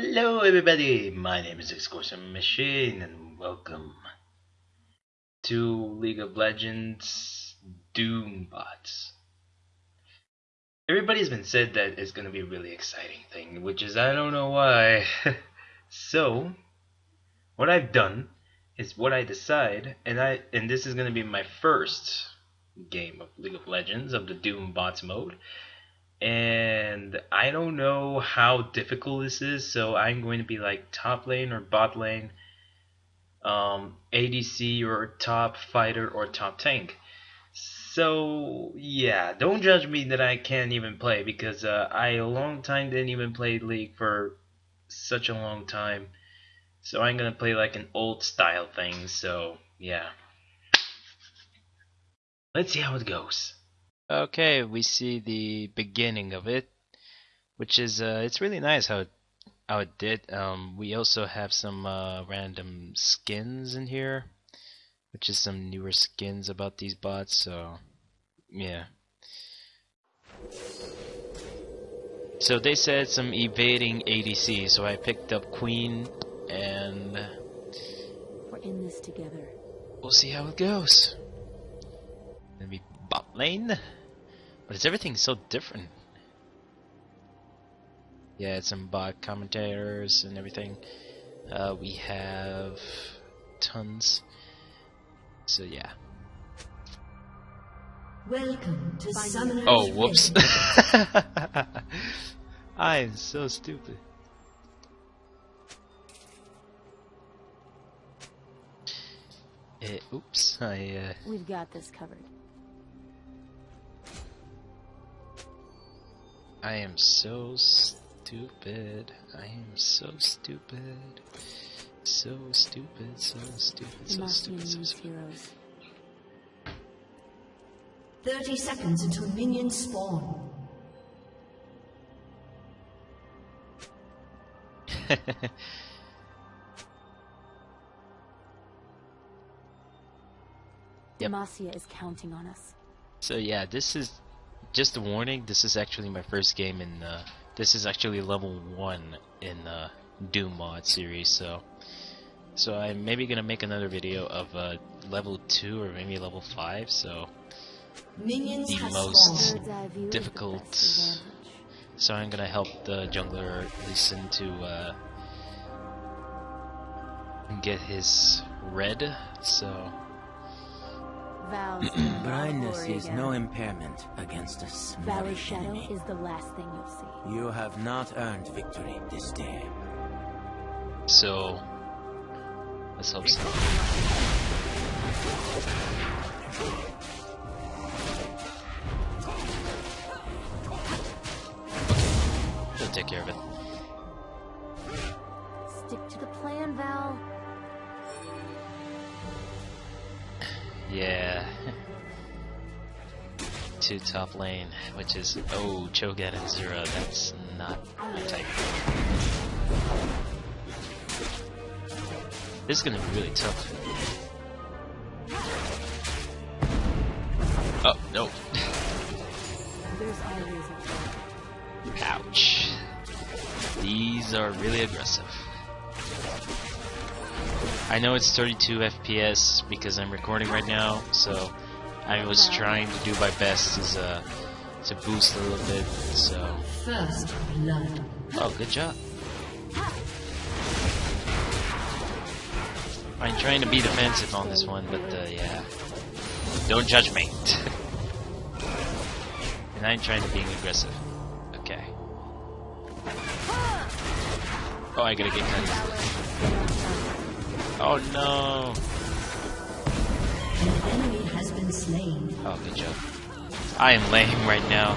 Hello everybody, my name is Excursion Machine and welcome to League of Legends Doombots. Everybody's been said that it's gonna be a really exciting thing, which is I don't know why. so what I've done is what I decide and I and this is gonna be my first game of League of Legends of the Doombots mode and I don't know how difficult this is, so I'm going to be like top lane or bot lane, um, ADC or top fighter or top tank. So yeah, don't judge me that I can't even play because uh, I a long time didn't even play League for such a long time. So I'm gonna play like an old style thing. So yeah, let's see how it goes. Okay, we see the beginning of it, which is uh, it's really nice how it, how it did. Um, we also have some uh, random skins in here, which is some newer skins about these bots. So yeah. So they said some evading ADC, so I picked up Quinn, and We're in this together. we'll see how it goes. Gonna be bot lane. But it's everything so different. Yeah, it's some bot commentators and everything. Uh, we have tons. So yeah. Welcome to Summoner's Oh, whoops. I'm so stupid. Eh, oops, I uh, We've got this covered. I am so stupid. I am so stupid. So stupid, so stupid, so stupid, so stupid. 30 seconds until minions spawn. Yep. Demacia is counting on us. so yeah, this is just a warning. This is actually my first game in. Uh, this is actually level one in uh, Doom mod series. So, so I'm maybe gonna make another video of uh, level two or maybe level five. So, Minions The most- spawned. Bird's eye view is the difficult. so I'm gonna help the jungler listen to uh, get his red. So. Vows Blindness is again. no impairment against a Valley Shadow enemy. is the last thing you'll see. You have not earned victory this day. So let's hope so. Okay, We'll take care of it. Stick to the plan, Val. Yeah. To top lane, which is oh Cho'Gath and Zyra. That's not my type. This is gonna be really tough. Oh no! Ouch. These are really aggressive. I know it's 32 FPS because I'm recording right now, so I was trying to do my best as, uh, to boost a little bit, so... First blood. Oh, good job. I'm trying to be defensive on this one, but, uh, yeah. Don't judge me. and I'm trying to be aggressive. Okay. Oh, I gotta get cut. Oh no! An enemy has been slain. Oh, good job. I am lame right now.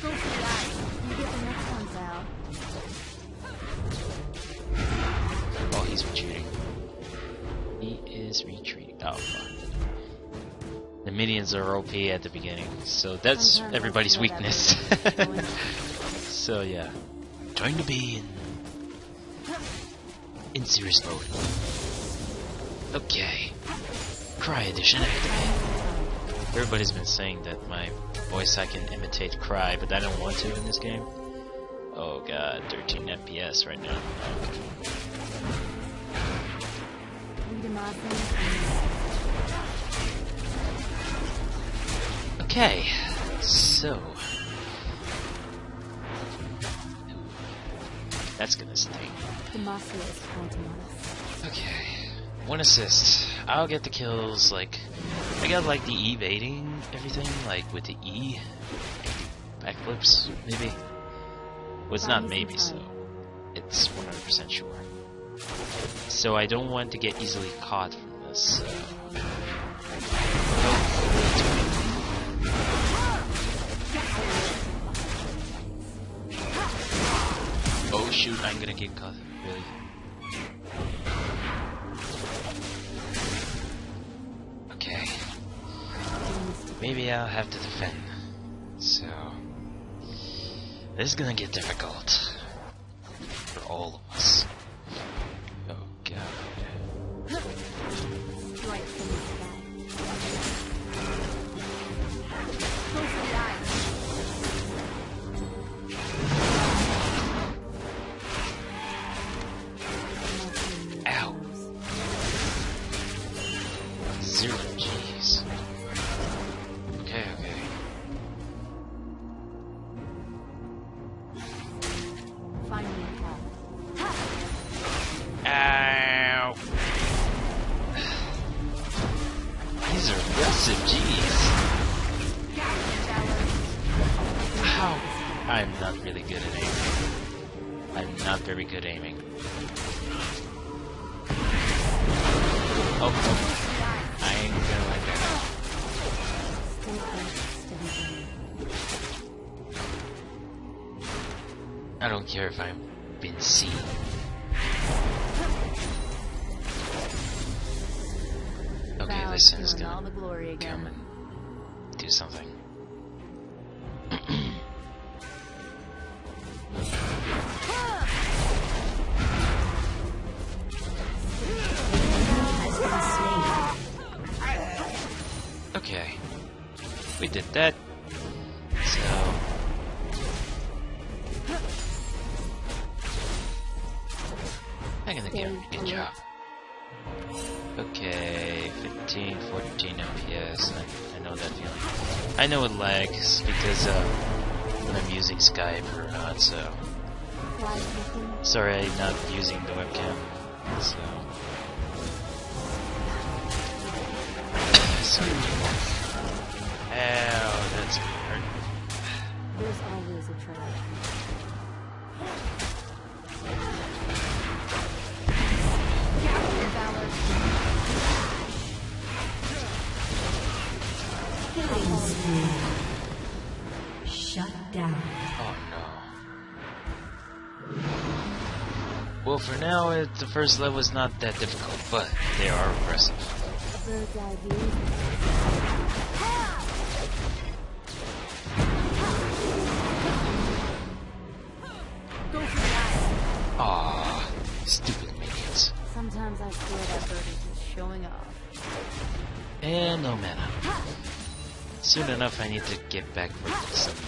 Go for the eye. You get the next one, Val. Oh, he's retreating. He is retreating. Oh, fuck. The minions are OP at the beginning, so that's everybody's I feel that weakness. so yeah, trying to be in in serious mode. Okay, Cry Edition activated. Everybody's been saying that my voice I can imitate Cry, but I don't want to in this game. Oh god, 13 FPS right now. Okay, so. That's gonna sting. Demacia is counting us. Okay. One assist. I'll get the kills, like. I got, like, the evading everything, like, with the E. Backflips, maybe? Well, it's not maybe, so. It's 100% sure. So I don't want to get easily caught from this, so. Oh shoot, I'm gonna get caught. Really? Maybe I'll have to defend. So. This is gonna get difficult. For all aggressive G's. Ow! I'm not really good at aiming. I'm not very good aiming. Oh, oh. I ain't gonna like that. I don't care if I'm been seen. Listen, is all gonna the glory come and do something. Skype or not, so. Sorry, I'm not using the webcam. So. Sorry. That's hurt. There's always a trap. For now, it, the first level is not that difficult, but they are aggressive. A bird's eye view. Go for the eyes. Aw, stupid minions. Sometimes I swear that bird is just showing off. And eh, no mana. Soon enough, I need to get back for some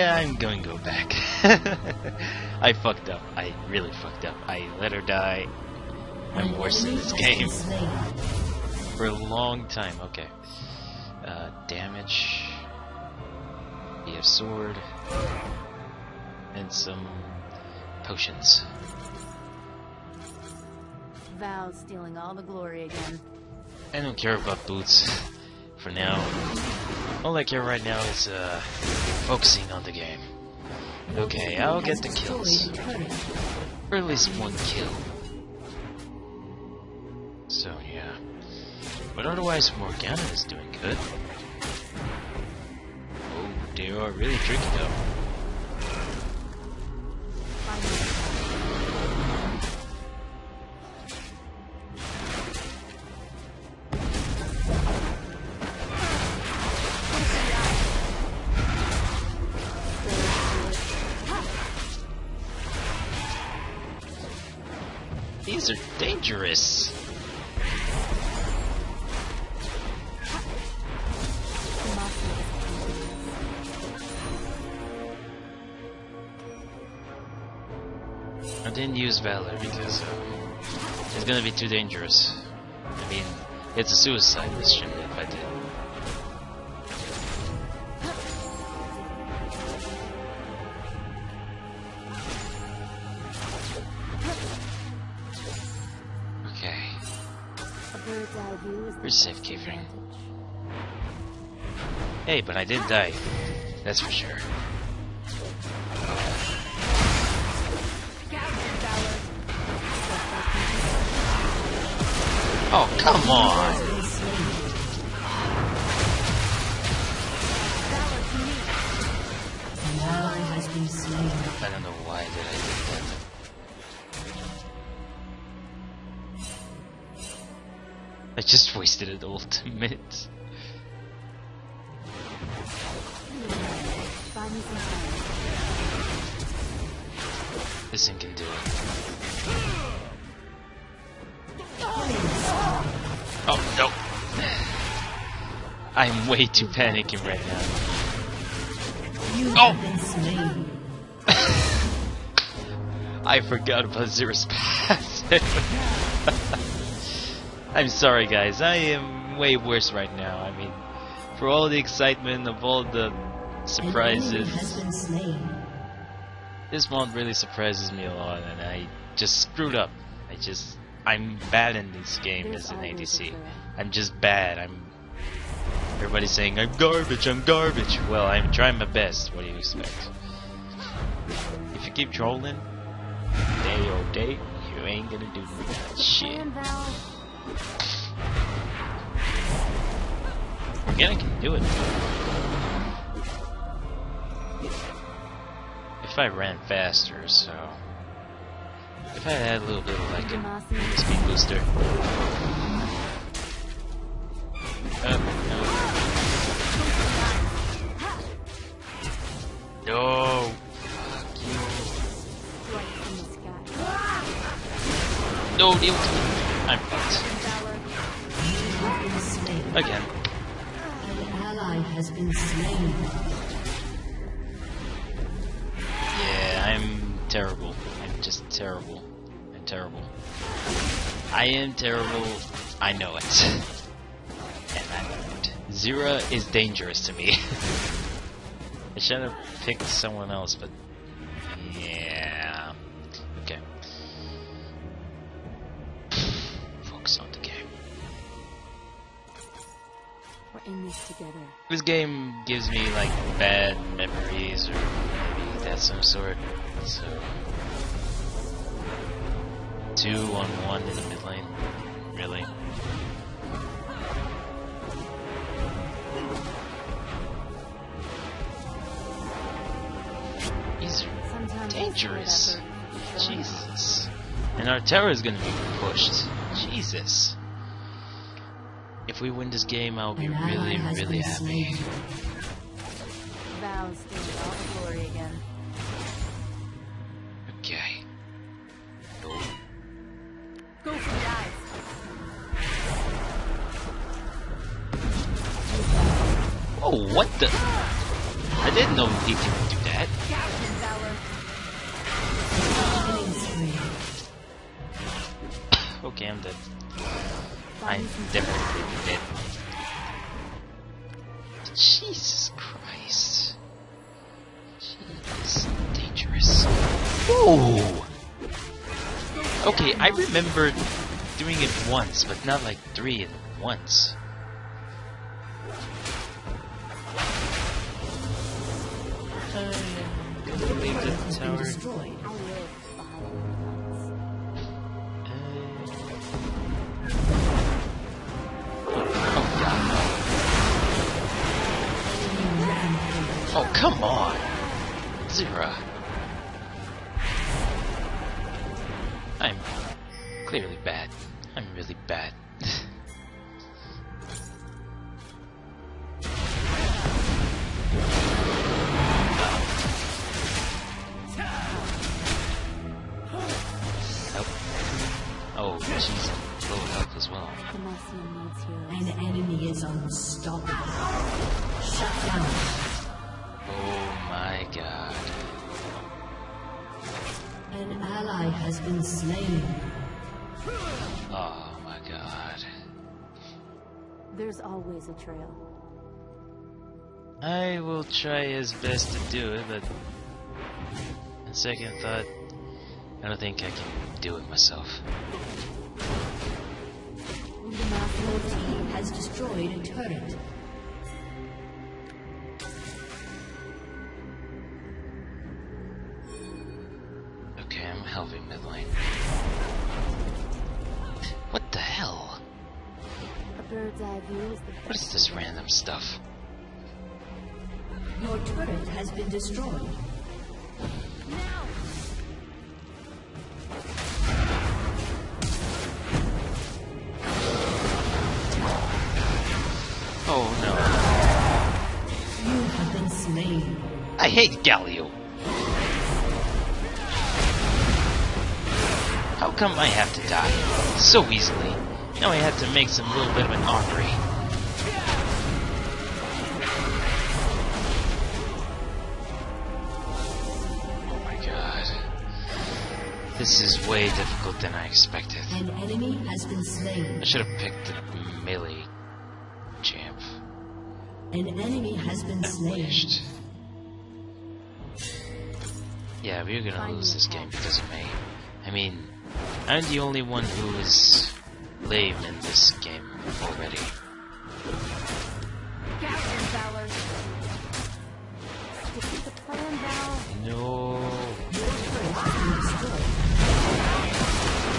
Yeah, I'm going to go back. I fucked up. I really fucked up. I let her die. I'm worse in this game. For a long time. Okay. Uh, damage. Be a sword. And some potions. Val's stealing all the glory again. I don't care about boots for now. All I care right now is uh, focusing on the game. Okay, I'll get the kills. Or at least one kill. So yeah. But otherwise, Morgana is doing good. Oh, they are really tricky though. I didn't use Valor because uh, it's gonna be too dangerous. I mean, it's a suicide mission if I did. Where's safekeeping? hey, but I did die. That's for sure. Oh, come on! I don't know why did I do that. I just wasted an ultimate. Find way too panicking right now. You Oh! have been slain. I forgot about Zyra's passive. I'm sorry, guys. I am way worse right now. I mean, for all the excitement of all the An enemy has surprises, this one really surprises me a lot, and I just screwed up. I just, I'm bad in this game as an ADC. I'm just bad. I'm. Everybody's saying I'm garbage. I'm garbage. Well, I'm trying my best. What do you expect? If you keep trolling, day or day, you ain't gonna do that shit. Val. Organic can do it. If I ran faster, so if I had a little bit of like a speed booster. Uh, no. No. No, ultimate. I'm fucked. Again. Yeah, I'm terrible. I'm just terrible. I'm terrible. I am terrible. I know it. and I know it. Zyra is dangerous to me. I should have picked someone else, but yeah. Okay. Focus on the game. We're in this together. This game gives me like bad memories or maybe that some sort. So two on one in the mid lane. Really? Dangerous. I feel that burden is showing off. Jesus. And our terror is gonna be pushed. Jesus. If we win this game, I'll be really, really happy. slain. Val's all the glory again. Okay. Go for the eyes. Oh, what the? I didn't know he could definitely dead. Jesus Christ. Jeez, dangerous. Whoa! Okay, I remember doing it once, but not like three at once. I'm gonna leave the tower. destroyed. Oh, come on! Zyra. I'm clearly bad. I'm really bad. A trail. I will try his best to do it, but on second thought, I don't think I can do it myself. Your team has destroyed a turret. What is this random stuff? Your turret has been destroyed. Now. Oh no. You have been slain. I hate Galio. How come I have to die so easily? Now I have to make some little bit of an armory. Oh my god. This is way difficult than I expected. An enemy has been slain. I should have picked the melee champ. An enemy has been slain. Yeah, we're gonna lose this game because of me. I mean, I'm the only one who is lame in this game already. Gatling Valor. Defeat the plan, Val. No. Your turret has been destroyed.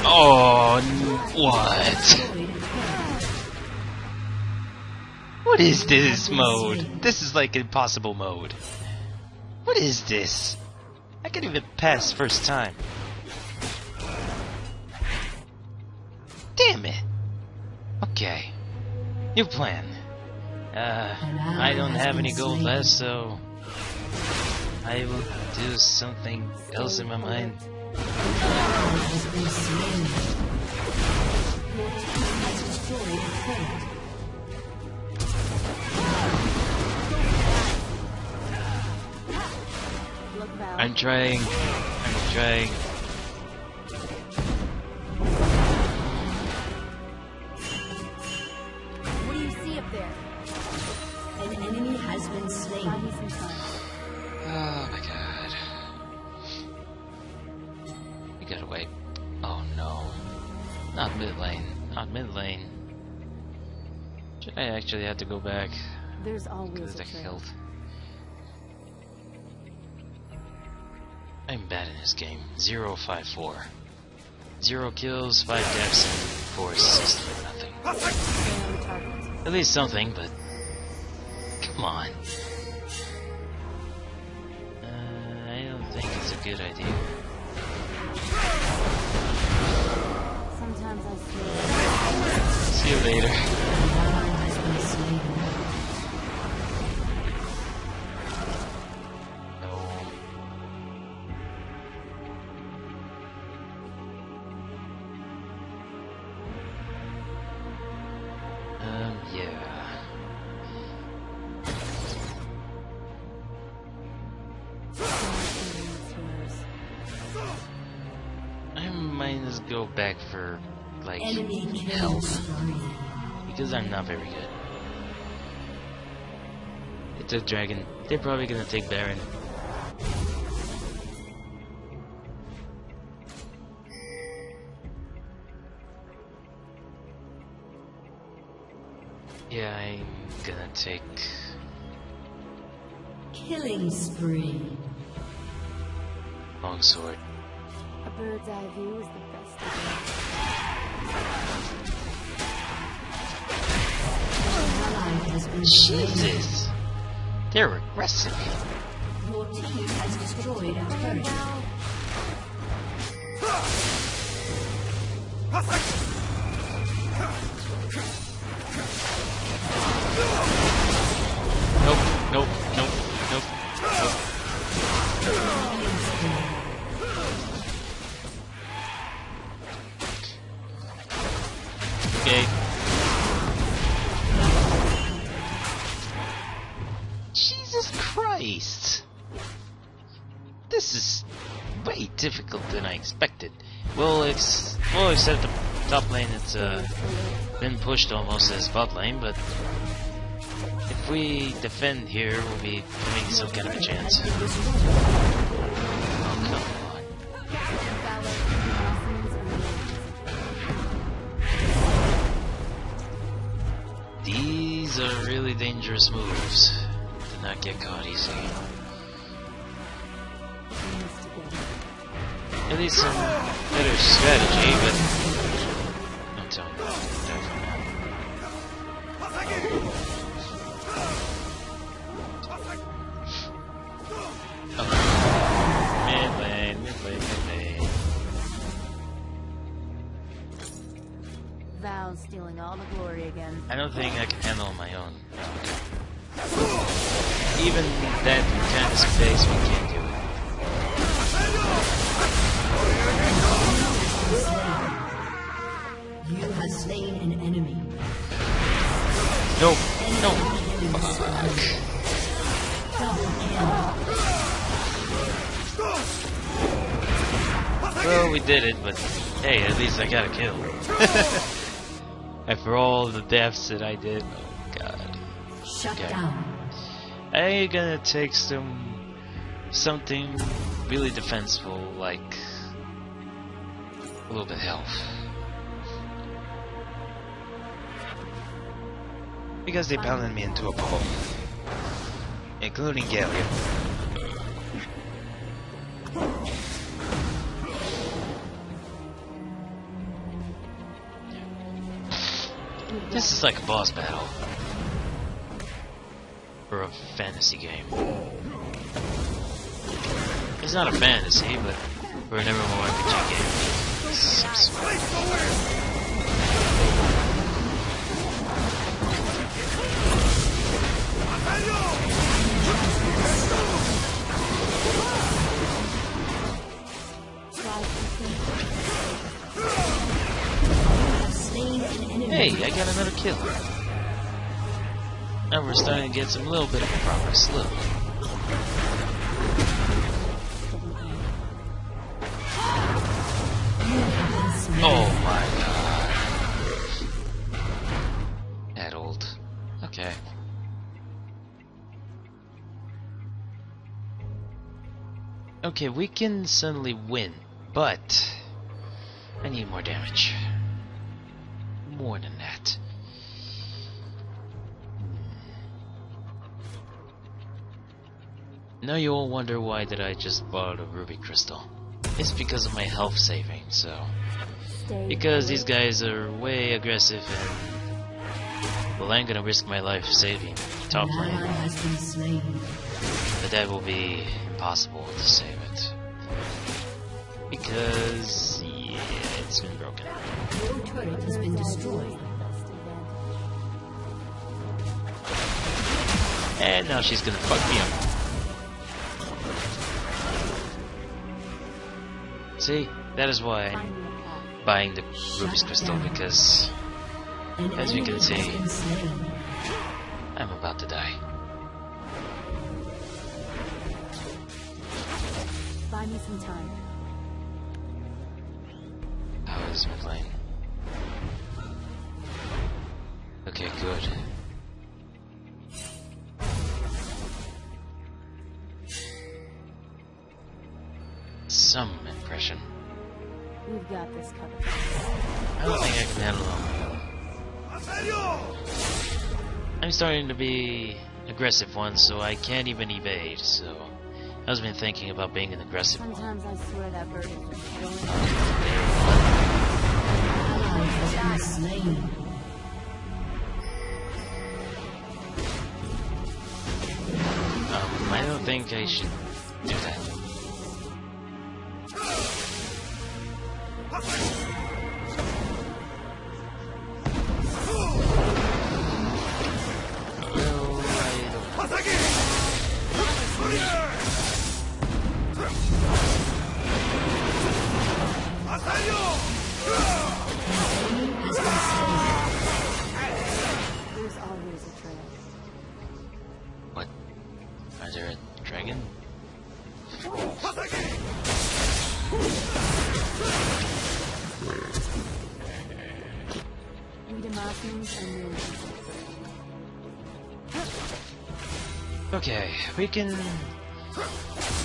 Oh, what? Destroyed a turret. What is this mode? This is like impossible mode. What is this? I can't even pass first time. Okay. New plan. Uh, I don't have any gold left, so I will do something else in my mind. I'm trying. I'm trying. Mid lane. Not mid lane. Should I actually have to go back? There's Because always of a. I'm bad in this game. 054. Zero kills, five deaths, and four assists for nothing. Stay on the target. At least something, but come on. Uh, I don't think it's a good idea. See you later. Because I'm not very good. It's a dragon. They're probably gonna take Baron. Yeah, I'm gonna take Killing spree. longsword. A bird's eye view is the best. Jesus! They're aggressive. Your team has destroyed a turret. Pushed almost as bot lane, but if we defend here, we'll be having some kind of a chance. Oh, come on. These are really dangerous moves. Do not get caught easy. At least some better strategy, but I don't think I can handle on my own. Even that kind of space, we can't do it. You have slain an enemy. No, no. Kill. Well, we did it, but hey, at least I got a kill. After all the deaths that I did, oh god. Shut Okay. down. I'm gonna take some something really defensible, like a little bit of health. Because they pounded me into a pulp, Including Galio. This is like a boss battle. For a fantasy game. It's not a fantasy, but for an MMORPG game. it's some sort. Hey, I got another kill. Now we're starting to get some little bit of a progress. Little. Oh my god. That old. Okay. Okay, we can suddenly win, but I need more damage. More than that. Now you all wonder why did I just bought a ruby crystal. It's because of my health saving, so because these guys are way aggressive and well I'm gonna risk my life saving top lane. has been slain. But that will be impossible to save it. Because it's been broken. Your turret has been destroyed. And now she's gonna fuck me up. See, that is why I'm me a path. buying the Ruby's Crystal because As you can see. I'm about to die. Buy me some time. Starting to be aggressive one, so I can't even evade, so I was been thinking about being an aggressive one. I swear that bird is just showing off. Ally has been slain. Um, I don't think I should do that. We can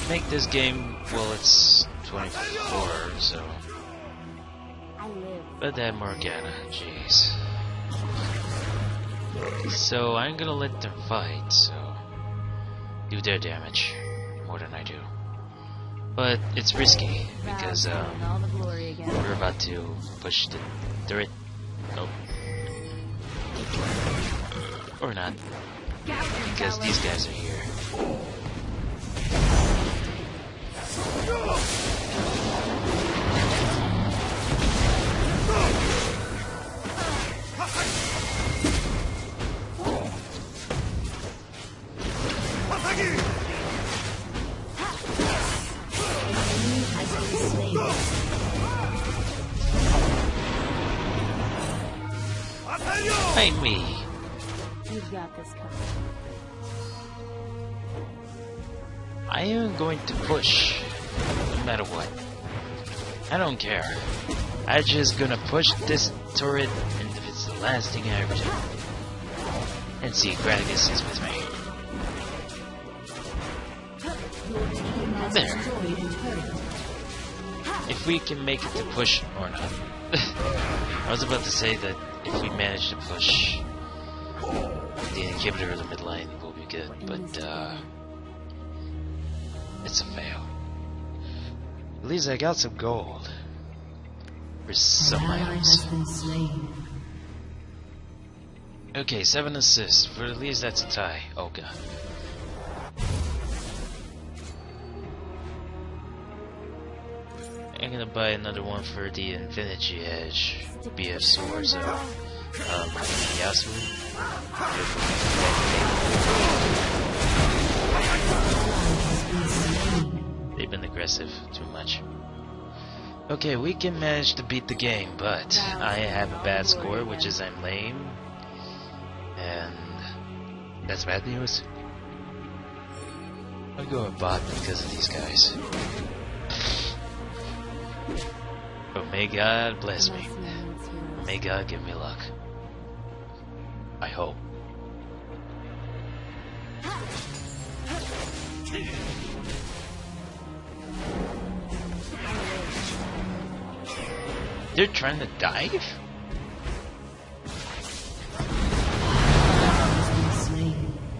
make this game, well, it's 24, so. But that Morgana, jeez. So I'm gonna let them fight, so. Do their damage. More than I do. But it's risky, because, um, all the glory again. we're about to push the turret. Nope. Or not, because these guys are here. Fight me! Going to push, no matter what. I don't care. I'm just gonna push this turret, and if it's the last thing I ever do. And see, Graticus is with me. There. If we can make it to push or not. I was about to say that if we manage to push the inhibitor of the mid lane, we'll be good, but uh, it's a fail. At least I got some gold. For some items. has been slain. Okay, seven assists. For at least that's a tie. Oh god. I'm gonna buy another one for the Infinity Edge BF swords of um, Yasuo. Aggressive too much. Okay, we can manage to beat the game, but I have a bad score, which is I'm lame. And that's bad news. I'll go a bot because of these guys. But may God bless me. May God give me luck. I hope. They're trying to dive?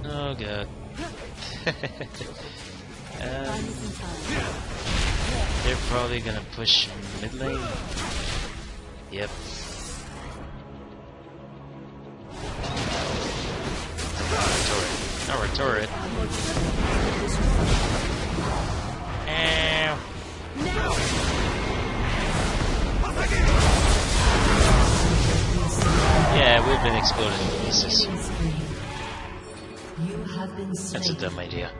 Oh god. Um, they're probably gonna push mid lane. Yep. Turret. Our turret. Yeah, we've been exploded in pieces. You have been That's a dumb idea.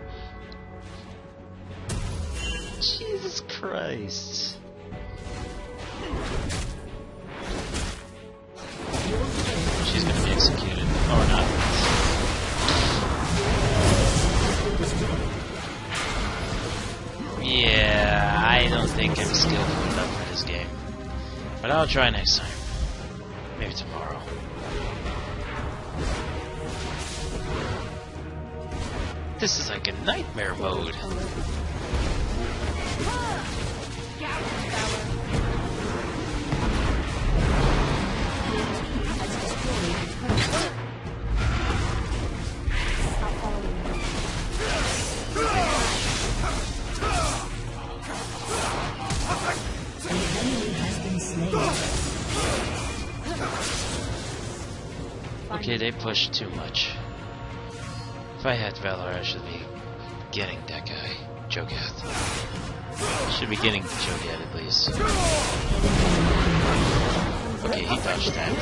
Jesus Christ. She's gonna be executed. Oh, or not. Yeah, I don't think I'm skillful enough for this game. But I'll try next time. Maybe tomorrow. This is like a nightmare mode. Okay, they pushed too much. If I had Valor, I should be getting that guy. out. Should be getting out at least. Okay, he dodged that.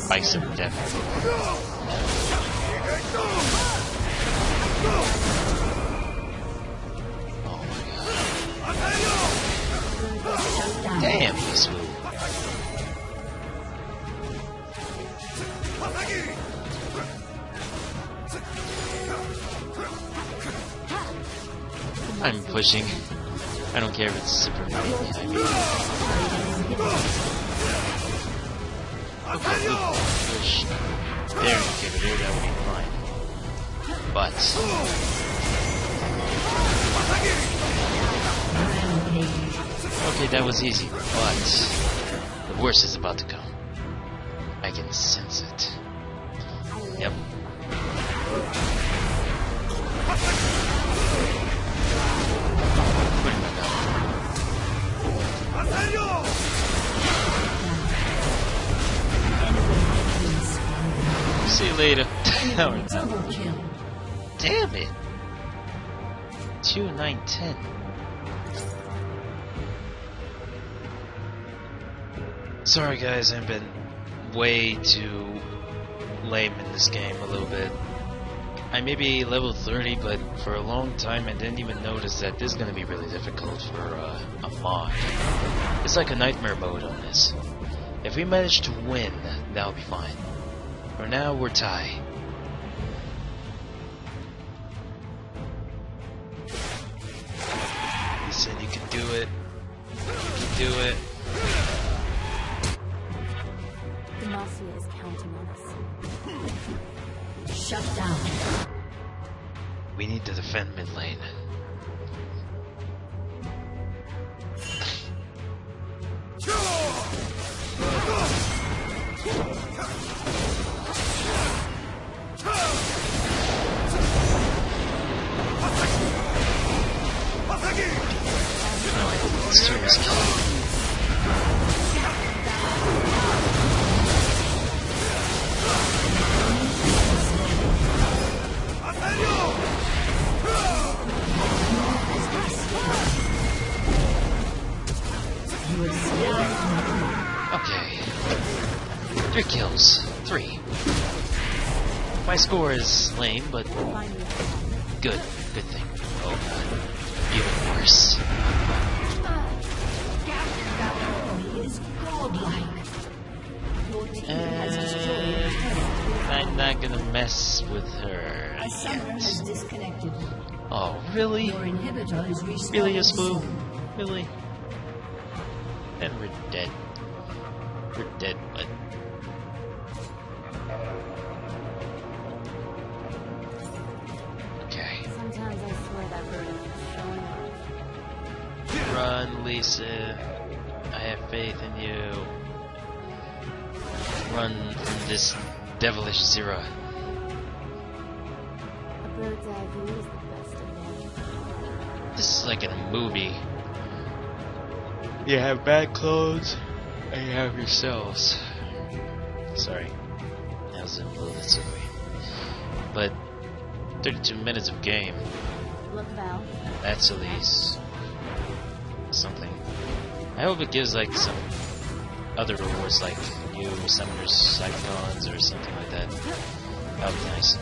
Spikes of death. Oh my god. Damn, he pushing. I don't care if it's super right behind me. Okay, good push. There, inhibitor, that would be fine. But, okay, that was easy. But, the worst is about to come. Sorry guys, I've been way too lame in this game a little bit. I may be level 30, but for a long time I didn't even notice that this is gonna be really difficult for uh, a mod. It's like a nightmare mode on this. If we manage to win, that'll be fine. For now, we're tied. Said you can do it. You can do it. Shut down. We need to defend mid lane. Score is lame, but good. Good thing. Oh god. Even worse. He is godlike. Your team has destroyed a And. I'm not gonna mess with her A summoner has yet. Oh, really? Your inhibitor is. Really, a spoon? Really? And we're dead. We're dead, but. Run, Lisa. I have faith in you. Run from this devilish Zyra. A bird's eye view is the best advantage. This is like in a movie. You have bad clothes, and you have yourselves. Sorry. That was a little bit silly. But 32 minutes of game. Look, Val. That's at least something. I hope it gives like some other rewards like new summoners cyclones or something like that. That would be nice.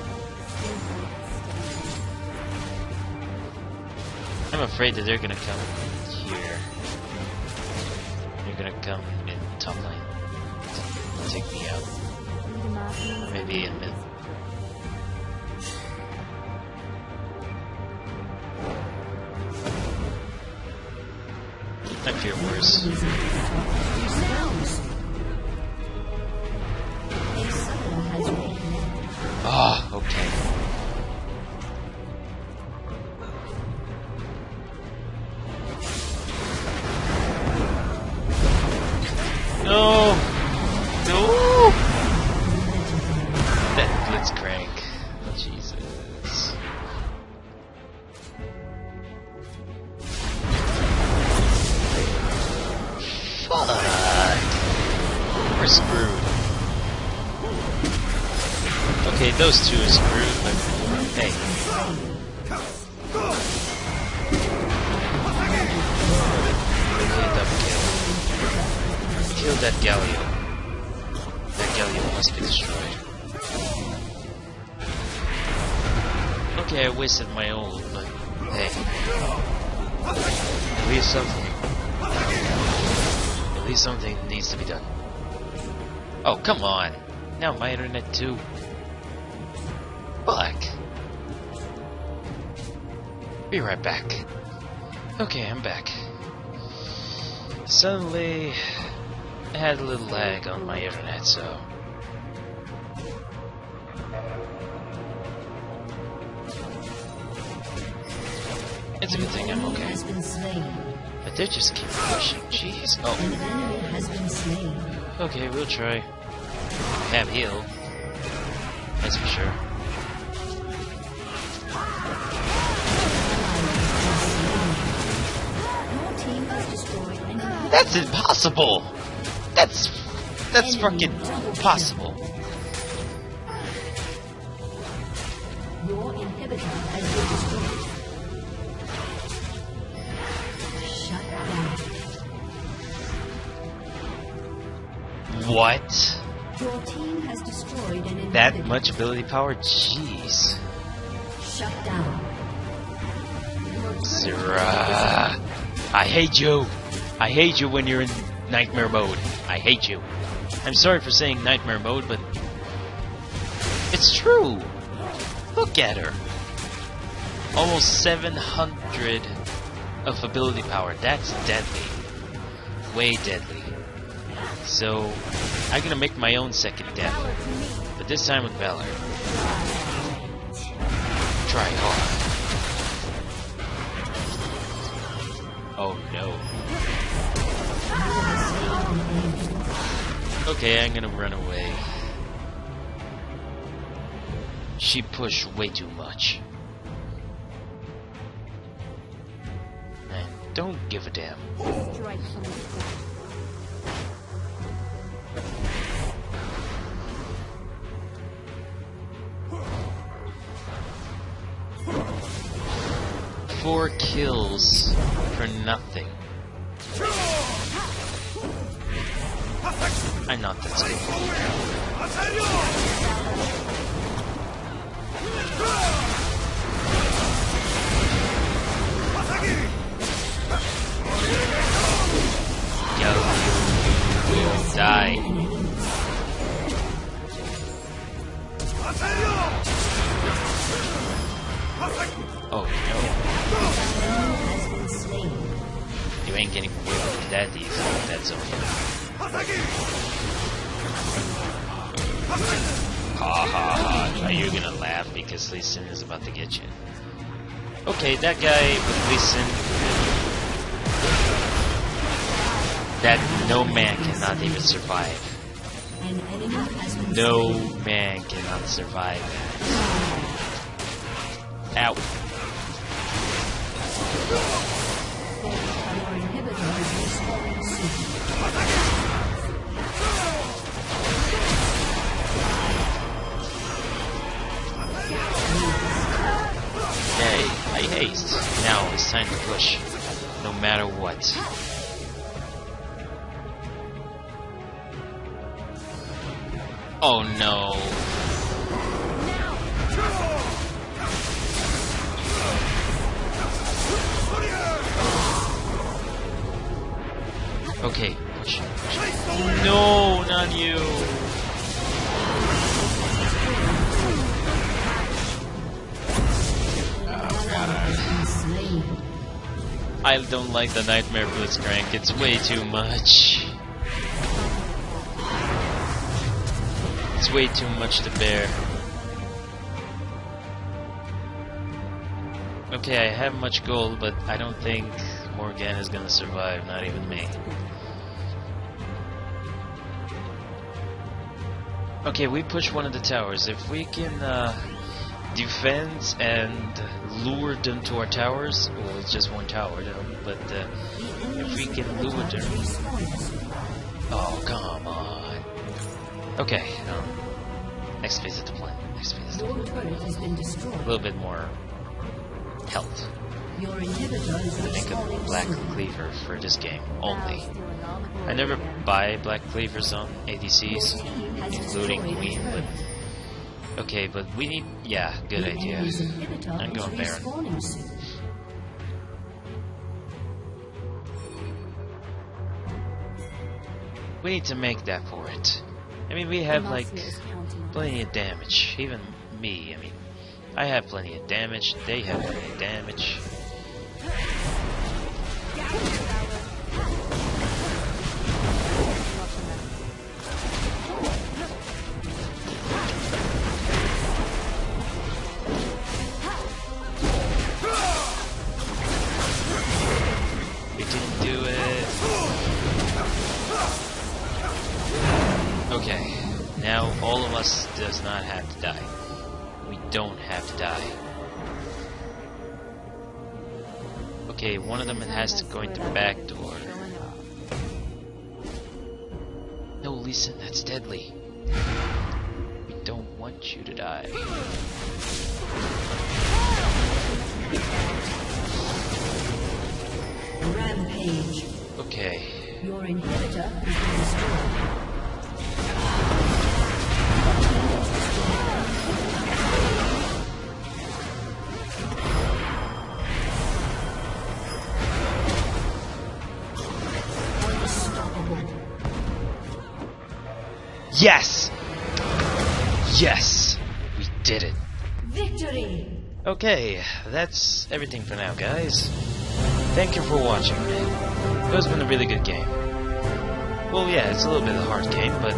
I'm afraid that they're gonna come here. They're gonna come in top. Take me out. Maybe in mid. I fear worse. Ah, right back. Okay, I'm back. Suddenly, I had a little lag on my internet, so. It's a good thing I'm okay. has been slain. But they just keep pushing. Jeez. Oh, enemy has been slain. okay, we'll try. Have heal. That's for sure. That's impossible! That's. That's fucking possible. Your inhibitor has been destroyed. Shut down. What? Your team has destroyed an inhibitor. That much ability power? Jeez. Shut down. Zyra. I hate you. I hate you when you're in nightmare mode. I hate you. I'm sorry for saying nightmare mode, but it's true. Look at her. Almost 700 of ability power. That's deadly. Way deadly. So, I'm gonna make my own second death. But this time with Valor. Try hard. Oh no. Okay, I'm gonna run away. She pushed way too much. And don't give a damn. Strike from the front. Four kills for nothing. Not that skillful. Yo, die. Oh no, you ain't getting away with that easy. That's okay. Ha ha ha. Are you gonna laugh because Lee Sin is about to get you? Okay, that guy with Lee Sin. That no man cannot even survive. No man cannot survive that. Ow. Haste. Now it's time to push. No matter what. Oh no. Okay. No, not you. I don't like the Nightmare Blitzcrank. It's way too much. It's way too much to bear. Okay, I have much gold, but I don't think Morgan is gonna survive, not even me. Okay, we push one of the towers. If we can uh, defend and lure them to our towers, well, it's just one tower, though, but uh, if we can lure them. Oh, come on. Okay, um, next phase of the plan. Next phase of the plan. turret has been destroyed. A little bit more health. Your inhibitor is to make a black cleaver for this game only. Now stealing all the glory I never buy black cleavers on ADCs, including Quinn, but okay, but we need yeah, good The idea. I'm going Baron. soon. We need to make that for it. I mean, we have like Demacia is counting on plenty of damage. Even me, I mean, I have plenty of damage. They have plenty of damage. Now all of us does not have to die. We don't have to die. Okay, one of them has to go into the back door. No, Lisa, that's deadly. We don't want you to die. Rampage. Okay, Your inhibitor has been destroyed. Yes! Yes! We did it. Victory! Okay, that's everything for now, guys. Thank you for watching. It has been a really good game. Well, yeah, it's a little bit of a hard game, but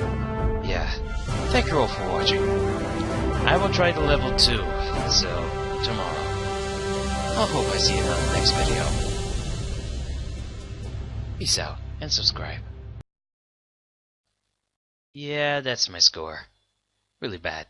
yeah. Thank you all for watching. I will try to level 2, so tomorrow. I hope I see you on the next video. Peace out, and subscribe. Yeah, that's my score. Really bad.